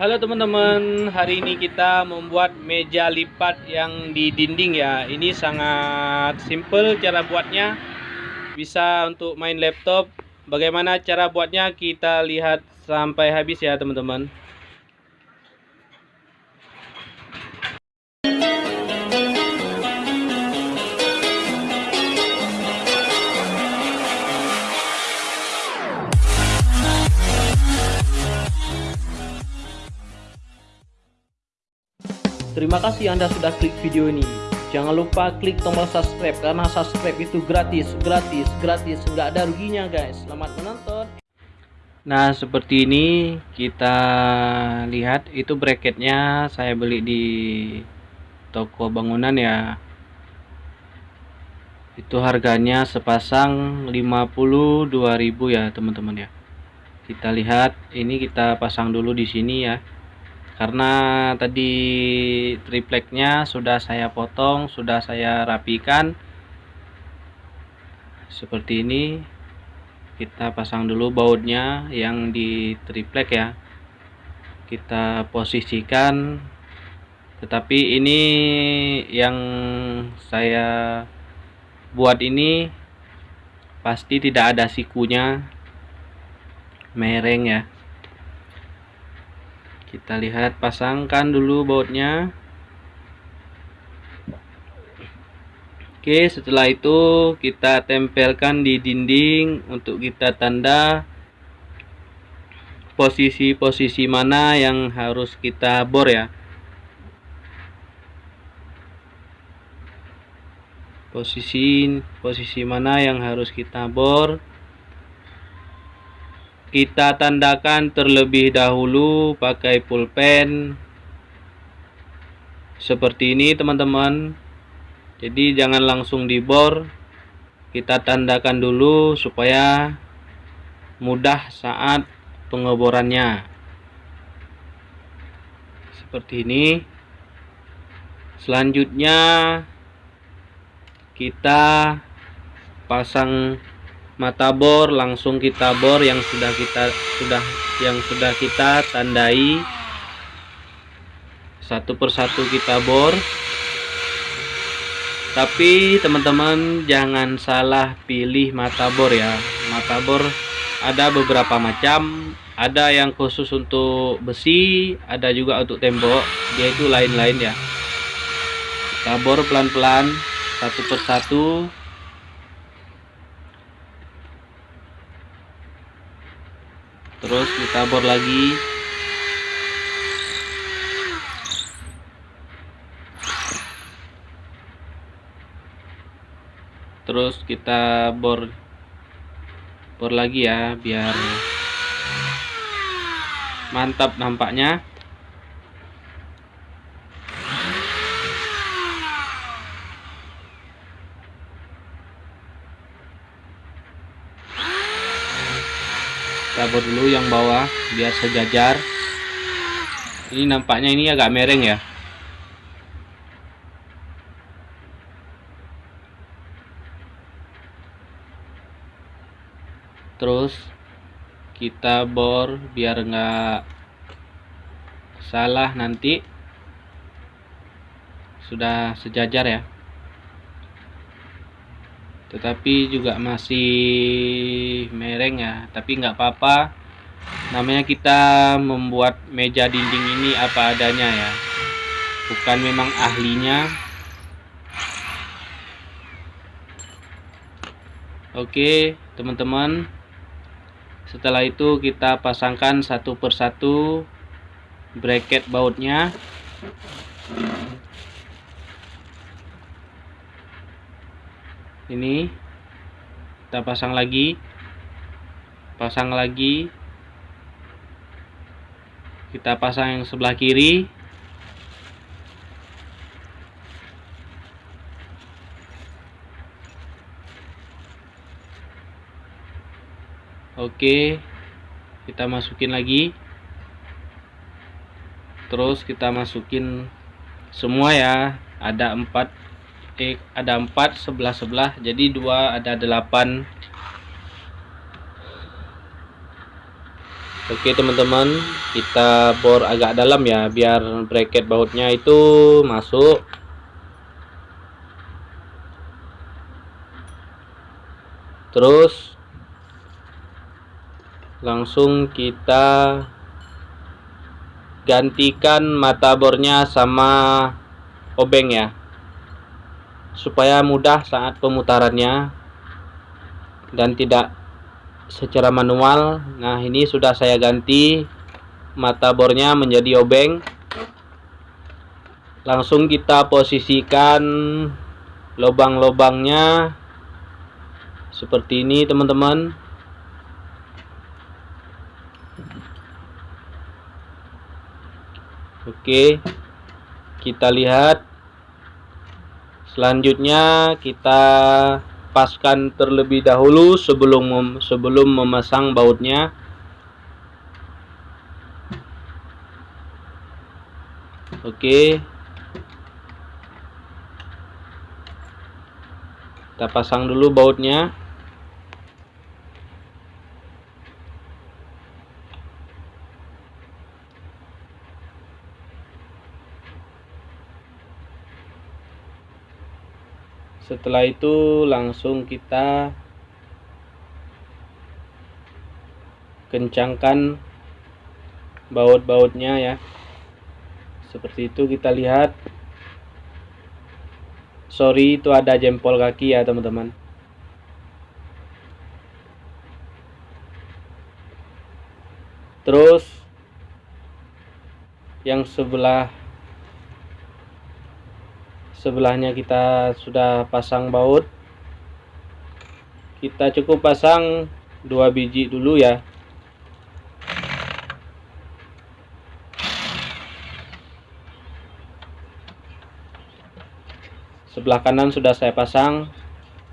Halo teman-teman, hari ini kita membuat meja lipat yang di dinding ya. Ini sangat simple cara buatnya. Bisa untuk main laptop. Bagaimana cara buatnya kita lihat sampai habis ya teman-teman. Terima kasih Anda sudah klik video ini. Jangan lupa klik tombol subscribe karena subscribe itu gratis, gratis, gratis, nggak ada ruginya guys. Selamat menonton. Nah seperti ini kita lihat itu bracketnya saya beli di toko bangunan ya. Itu harganya sepasang 52.000 ya teman-teman ya. Kita lihat ini kita pasang dulu di sini ya karena tadi tripleknya sudah saya potong sudah saya rapikan. Seperti ini kita pasang dulu bautnya yang di triplek ya. Kita posisikan tetapi ini yang saya buat ini pasti tidak ada sikunya. Mereng ya kita lihat pasangkan dulu bautnya. Oke setelah itu kita tempelkan di dinding untuk kita tanda posisi-posisi mana yang harus kita bor ya. Posisi posisi mana yang harus kita bor kita tandakan terlebih dahulu pakai pulpen. Seperti ini teman-teman. Jadi jangan langsung dibor. Kita tandakan dulu supaya mudah saat pengeborannya. Seperti ini. Selanjutnya kita pasang mata bor langsung kita bor yang sudah kita sudah yang sudah kita tandai. Satu persatu kita bor. Tapi teman-teman jangan salah pilih mata bor ya. Mata bor ada beberapa macam. Ada yang khusus untuk besi ada juga untuk tembok dia itu lain-lain ya. Kita bor pelan-pelan satu persatu terus kita bor lagi. Terus kita bor bor lagi ya biar mantap nampaknya tabur dulu yang bawah biar sejajar. Ini nampaknya ini agak mereng ya. Terus kita bor biar enggak salah nanti. Sudah sejajar ya tetapi juga masih mereng ya. Tapi nggak apa-apa. Namanya kita membuat meja dinding ini apa adanya ya. Bukan memang ahlinya. Oke teman-teman. Setelah itu kita pasangkan satu persatu bracket bautnya ini. Kita pasang lagi. Pasang lagi. Kita pasang yang sebelah kiri. Oke. Kita masukin lagi. Terus kita masukin semua ya. Ada empat ada empat sebelah sebelah. Jadi dua ada delapan. Oke teman-teman kita bor agak dalam ya biar bracket bautnya itu masuk. Terus langsung kita gantikan mata bornya sama obeng ya supaya mudah saat pemutarannya dan tidak secara manual. Nah ini sudah saya ganti mata bornya menjadi obeng. Langsung kita posisikan lubang-lubangnya seperti ini teman-teman. Oke kita lihat selanjutnya kita paskan terlebih dahulu sebelum mem sebelum memasang bautnya. Oke. Kita pasang dulu bautnya setelah itu langsung kita kencangkan baut-bautnya ya. Seperti itu kita lihat. Sorry itu ada jempol kaki ya teman-teman. Terus yang sebelah sebelahnya kita sudah pasang baut. Kita cukup pasang dua biji dulu ya. Sebelah kanan sudah saya pasang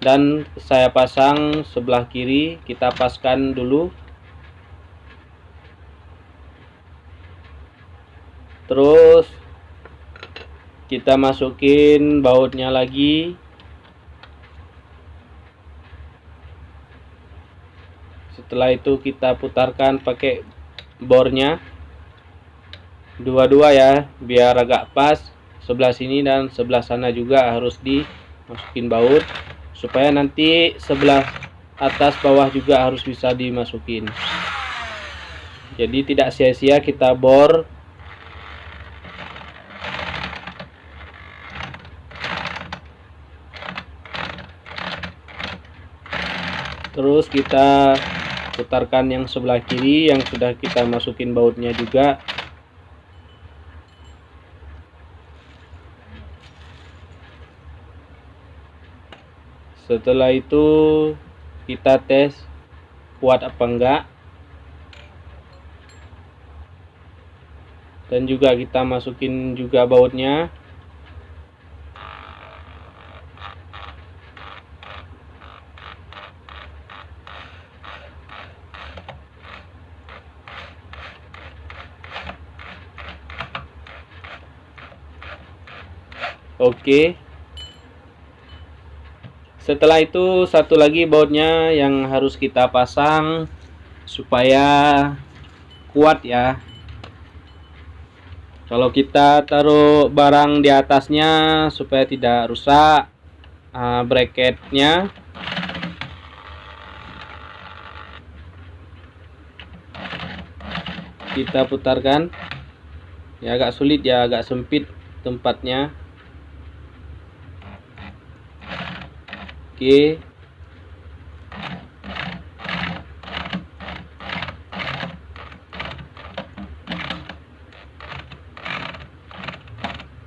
dan saya pasang sebelah kiri kita paskan dulu. Terus kita masukin bautnya lagi. Setelah itu kita putarkan pakai bornya. Dua-dua ya biar agak pas. Sebelah sini dan sebelah sana juga harus dimasukin baut supaya nanti sebelah atas bawah juga harus bisa dimasukin. Jadi tidak sia-sia kita bor terus kita putarkan yang sebelah kiri yang sudah kita masukin bautnya juga. Setelah itu kita tes kuat apa enggak. Dan juga kita masukin juga bautnya Oke. Setelah itu satu lagi bautnya yang harus kita pasang supaya kuat ya. Kalau kita taruh barang di atasnya supaya tidak rusak uh, bracketnya. Kita putarkan. Ya agak sulit ya, agak sempit tempatnya. Oke.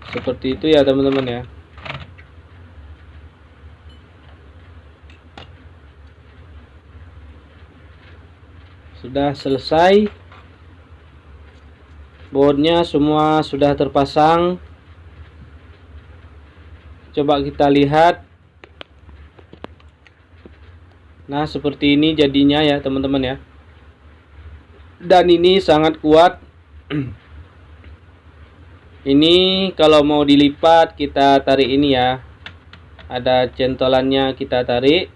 Seperti itu ya teman-teman ya. Sudah selesai. Boardnya semua sudah terpasang. Coba kita lihat Nah seperti ini jadinya ya teman-teman ya. Dan ini sangat kuat. Ini kalau mau dilipat kita tarik ini ya. Ada centolannya kita tarik.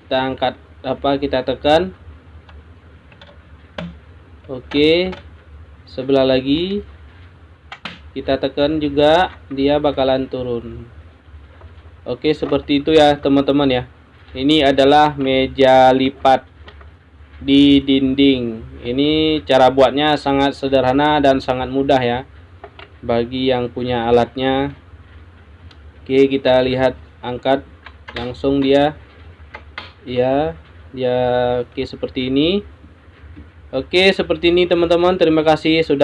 Kita angkat apa kita tekan. Oke sebelah lagi. Kita tekan juga dia bakalan turun. Oke seperti itu ya teman-teman ya ini adalah meja lipat di dinding. Ini cara buatnya sangat sederhana dan sangat mudah ya. Bagi yang punya alatnya. Oke kita lihat angkat langsung dia. Ya dia oke seperti ini. Oke seperti ini teman-teman. Terima kasih sudah